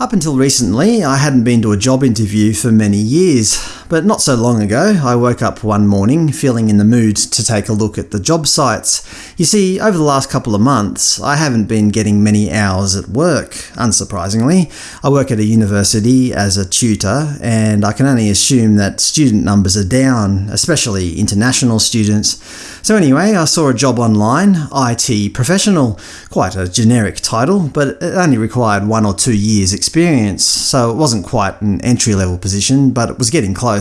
Up until recently, I hadn't been to a job interview for many years, but not so long ago I woke up one morning feeling in the mood to take a look at the job sites. You see, over the last couple of months I haven't been getting many hours at work, unsurprisingly. I work at a university as a tutor, and I can only assume that student numbers are down, especially international students. So anyway, I saw a job online, IT professional. Quite a generic title, but it only required one or two years experience, so it wasn't quite an entry-level position, but it was getting close.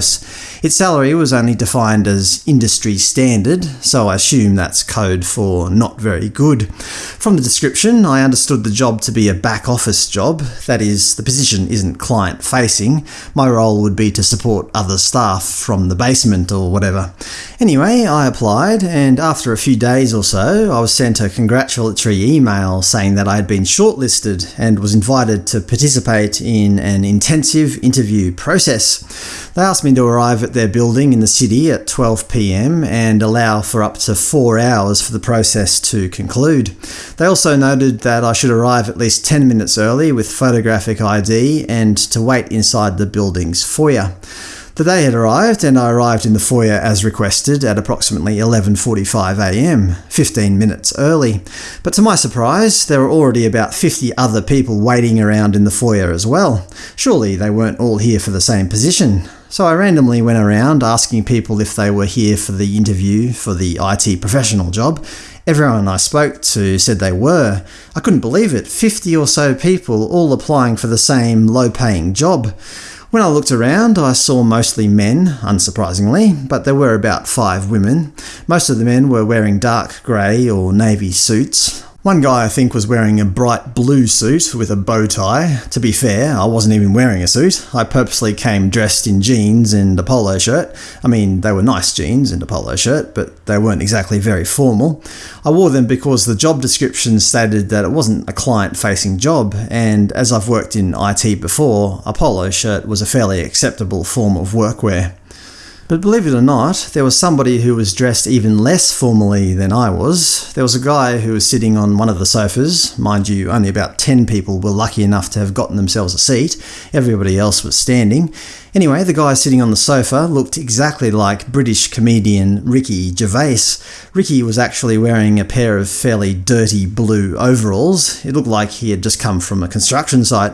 Its salary was only defined as industry standard, so I assume that's code for not very good. From the description, I understood the job to be a back-office job, that is, the position isn't client-facing. My role would be to support other staff from the basement or whatever. Anyway, I applied, and after a few days or so, I was sent a congratulatory email saying that I had been shortlisted and was invited to participate in an intensive interview process. They asked me to arrive at their building in the city at 12pm and allow for up to four hours for the process to conclude. They also noted that I should arrive at least 10 minutes early with photographic ID and to wait inside the building's foyer. The day had arrived, and I arrived in the foyer as requested at approximately 11.45am, 15 minutes early. But to my surprise, there were already about 50 other people waiting around in the foyer as well. Surely they weren't all here for the same position. So I randomly went around asking people if they were here for the interview for the IT professional job. Everyone I spoke to said they were. I couldn't believe it, 50 or so people all applying for the same low-paying job. When I looked around, I saw mostly men, unsurprisingly, but there were about five women. Most of the men were wearing dark grey or navy suits. One guy I think was wearing a bright blue suit with a bow tie. To be fair, I wasn't even wearing a suit. I purposely came dressed in jeans and a polo shirt. I mean, they were nice jeans and a polo shirt, but they weren't exactly very formal. I wore them because the job description stated that it wasn't a client-facing job, and as I've worked in IT before, a polo shirt was a fairly acceptable form of workwear. But believe it or not, there was somebody who was dressed even less formally than I was. There was a guy who was sitting on one of the sofas. Mind you, only about 10 people were lucky enough to have gotten themselves a seat. Everybody else was standing. Anyway, the guy sitting on the sofa looked exactly like British comedian Ricky Gervais. Ricky was actually wearing a pair of fairly dirty blue overalls. It looked like he had just come from a construction site.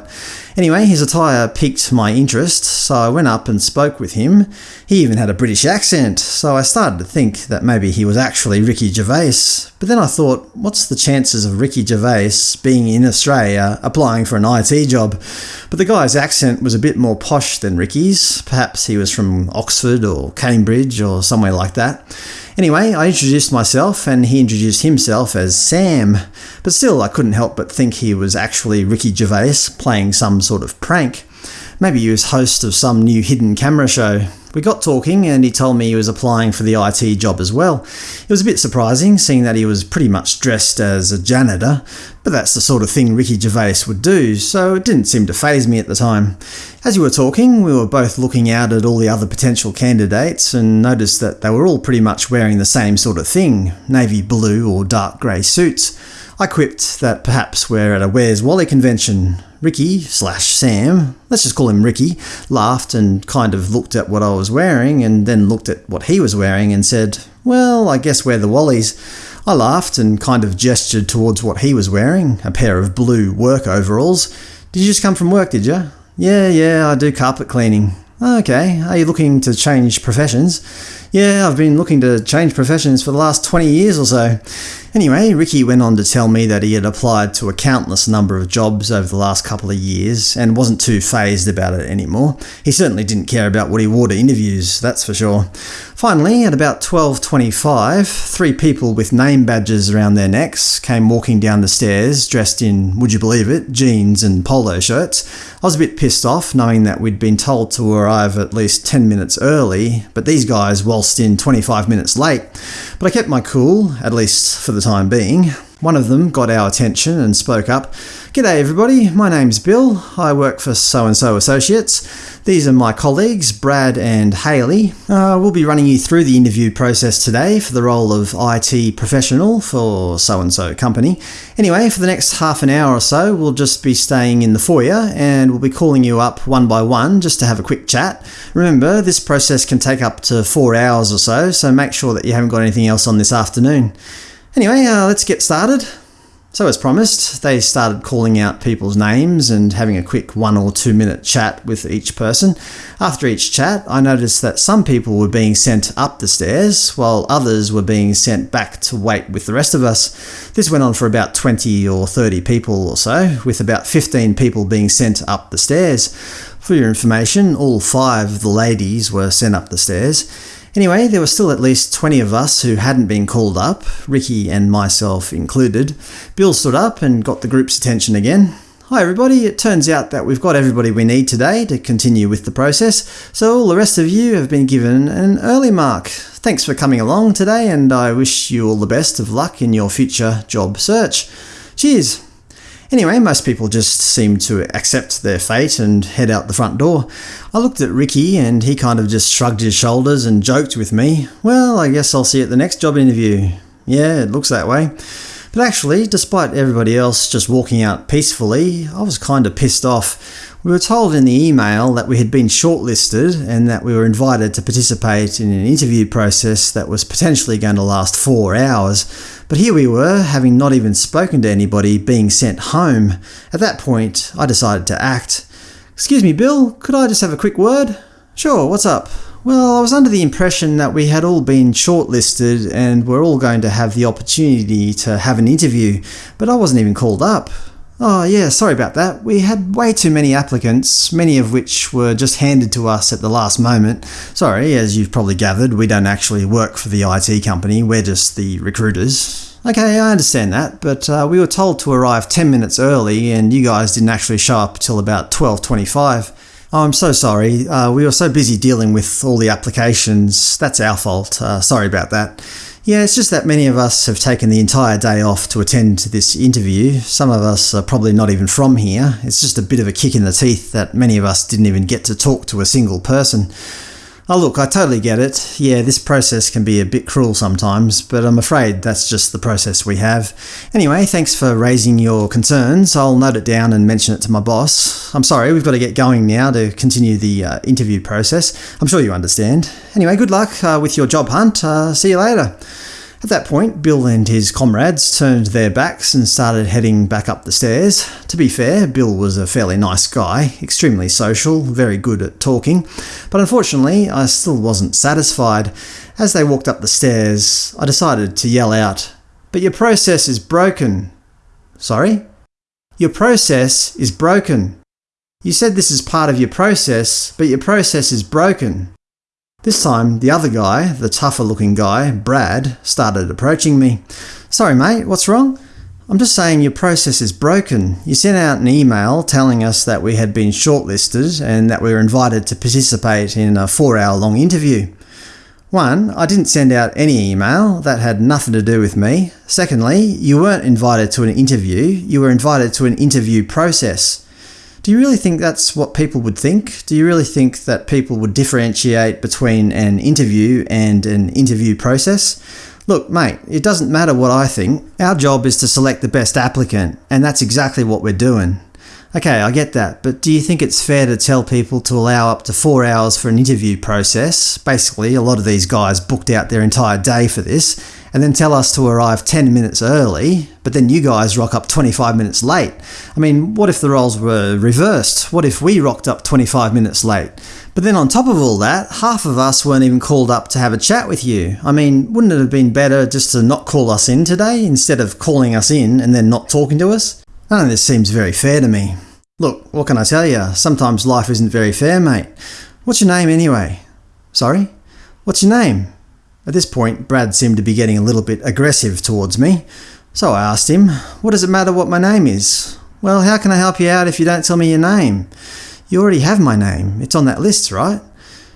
Anyway, his attire piqued my interest, so I went up and spoke with him. He even had a British accent, so I started to think that maybe he was actually Ricky Gervais. But then I thought, what's the chances of Ricky Gervais being in Australia applying for an IT job? But the guy's accent was a bit more posh than Ricky's. Perhaps he was from Oxford or Cambridge or somewhere like that. Anyway, I introduced myself and he introduced himself as Sam, but still I couldn't help but think he was actually Ricky Gervais playing some sort of prank. Maybe he was host of some new hidden camera show. We got talking and he told me he was applying for the IT job as well. It was a bit surprising, seeing that he was pretty much dressed as a janitor, but that's the sort of thing Ricky Gervais would do, so it didn't seem to faze me at the time. As we were talking, we were both looking out at all the other potential candidates and noticed that they were all pretty much wearing the same sort of thing – navy blue or dark grey suits. I quipped that perhaps we're at a Where's Wally convention. Ricky slash Sam, let's just call him Ricky, laughed and kind of looked at what I was wearing and then looked at what he was wearing and said, well, I guess we're the Wallies. I laughed and kind of gestured towards what he was wearing, a pair of blue work overalls. Did you just come from work, did you? Yeah, yeah, I do carpet cleaning. Okay, are you looking to change professions? Yeah, I've been looking to change professions for the last 20 years or so. Anyway, Ricky went on to tell me that he had applied to a countless number of jobs over the last couple of years and wasn't too phased about it anymore. He certainly didn't care about what he wore to interviews, that's for sure. Finally, at about 12.25, three people with name badges around their necks came walking down the stairs dressed in, would you believe it, jeans and polo shirts. I was a bit pissed off knowing that we'd been told to arrive at least 10 minutes early, but these guys waltzed in 25 minutes late. But I kept my cool, at least for the time being. One of them got our attention and spoke up. G'day everybody, my name's Bill. I work for So-and-so Associates. These are my colleagues, Brad and Haley. Uh, we'll be running you through the interview process today for the role of IT professional for so-and-so company. Anyway, for the next half an hour or so, we'll just be staying in the foyer and we'll be calling you up one by one just to have a quick chat. Remember, this process can take up to four hours or so, so make sure that you haven't got anything else on this afternoon. Anyway, uh, let's get started. So as promised, they started calling out people's names and having a quick one or two minute chat with each person. After each chat, I noticed that some people were being sent up the stairs, while others were being sent back to wait with the rest of us. This went on for about 20 or 30 people or so, with about 15 people being sent up the stairs. For your information, all five of the ladies were sent up the stairs. Anyway, there were still at least 20 of us who hadn't been called up, Ricky and myself included. Bill stood up and got the group's attention again. Hi everybody, it turns out that we've got everybody we need today to continue with the process, so all the rest of you have been given an early mark. Thanks for coming along today and I wish you all the best of luck in your future job search. Cheers! Anyway, most people just seemed to accept their fate and head out the front door. I looked at Ricky and he kind of just shrugged his shoulders and joked with me, well, I guess I'll see you at the next job interview. Yeah, it looks that way. But actually, despite everybody else just walking out peacefully, I was kind of pissed off. We were told in the email that we had been shortlisted and that we were invited to participate in an interview process that was potentially going to last four hours. But here we were, having not even spoken to anybody, being sent home. At that point, I decided to act. Excuse me, Bill, could I just have a quick word? Sure, what's up? Well, I was under the impression that we had all been shortlisted and were all going to have the opportunity to have an interview, but I wasn't even called up. Oh yeah, sorry about that. We had way too many applicants, many of which were just handed to us at the last moment. Sorry, as you've probably gathered, we don't actually work for the IT company, we're just the recruiters. Okay, I understand that, but uh, we were told to arrive 10 minutes early and you guys didn't actually show up till about 12.25. Oh, I'm so sorry. Uh, we were so busy dealing with all the applications. That's our fault. Uh, sorry about that. Yeah, it's just that many of us have taken the entire day off to attend to this interview. Some of us are probably not even from here. It's just a bit of a kick in the teeth that many of us didn't even get to talk to a single person. Oh look, I totally get it. Yeah, this process can be a bit cruel sometimes, but I'm afraid that's just the process we have. Anyway, thanks for raising your concerns. I'll note it down and mention it to my boss. I'm sorry, we've got to get going now to continue the uh, interview process. I'm sure you understand. Anyway, good luck uh, with your job hunt. Uh, see you later. At that point, Bill and his comrades turned their backs and started heading back up the stairs. To be fair, Bill was a fairly nice guy, extremely social, very good at talking, but unfortunately I still wasn't satisfied. As they walked up the stairs, I decided to yell out, But your process is broken. Sorry? Your process is broken. You said this is part of your process, but your process is broken. This time, the other guy, the tougher looking guy, Brad, started approaching me. Sorry mate, what's wrong? I'm just saying your process is broken. You sent out an email telling us that we had been shortlisted and that we were invited to participate in a four hour long interview. One, I didn't send out any email, that had nothing to do with me. Secondly, you weren't invited to an interview, you were invited to an interview process. Do you really think that's what people would think? Do you really think that people would differentiate between an interview and an interview process? Look, mate, it doesn't matter what I think. Our job is to select the best applicant, and that's exactly what we're doing. Okay, I get that, but do you think it's fair to tell people to allow up to four hours for an interview process? Basically, a lot of these guys booked out their entire day for this, and then tell us to arrive 10 minutes early, but then you guys rock up 25 minutes late. I mean, what if the roles were reversed? What if we rocked up 25 minutes late? But then on top of all that, half of us weren't even called up to have a chat with you. I mean, wouldn't it have been better just to not call us in today instead of calling us in and then not talking to us? None of this seems very fair to me. Look, what can I tell you? Sometimes life isn't very fair, mate. What's your name anyway? Sorry? What's your name? At this point, Brad seemed to be getting a little bit aggressive towards me, so I asked him, what does it matter what my name is? Well, how can I help you out if you don't tell me your name? You already have my name. It's on that list, right?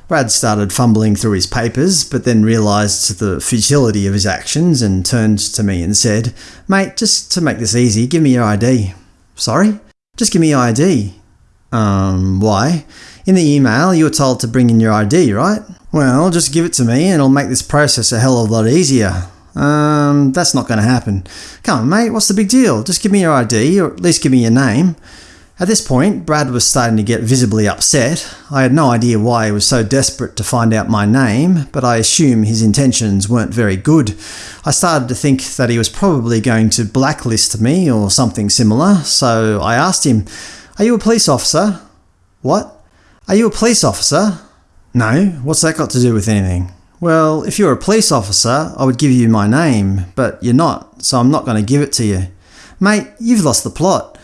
Brad started fumbling through his papers, but then realised the futility of his actions and turned to me and said, Mate, just to make this easy, give me your ID. Sorry? Just give me your ID. Um, why? In the email, you were told to bring in your ID, right? Well, just give it to me and it'll make this process a hell of a lot easier. Um, that's not going to happen. Come on, mate, what's the big deal? Just give me your ID, or at least give me your name. At this point, Brad was starting to get visibly upset. I had no idea why he was so desperate to find out my name, but I assume his intentions weren't very good. I started to think that he was probably going to blacklist me or something similar, so I asked him, Are you a police officer? What? Are you a police officer? No, what's that got to do with anything? Well, if you're a police officer, I would give you my name, but you're not, so I'm not going to give it to you. Mate, you've lost the plot.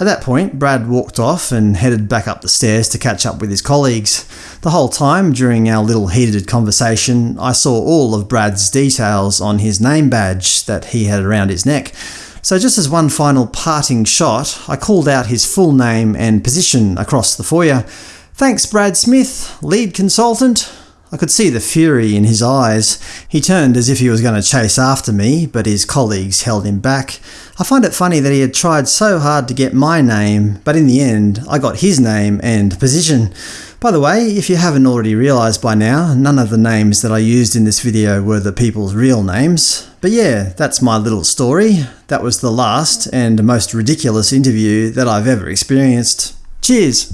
At that point, Brad walked off and headed back up the stairs to catch up with his colleagues. The whole time during our little heated conversation, I saw all of Brad's details on his name badge that he had around his neck. So just as one final parting shot, I called out his full name and position across the foyer. Thanks, Brad Smith, lead consultant. I could see the fury in his eyes. He turned as if he was going to chase after me, but his colleagues held him back. I find it funny that he had tried so hard to get my name, but in the end I got his name and position. By the way, if you haven't already realised by now, none of the names that I used in this video were the people's real names. But yeah, that's my little story. That was the last and most ridiculous interview that I've ever experienced. Cheers!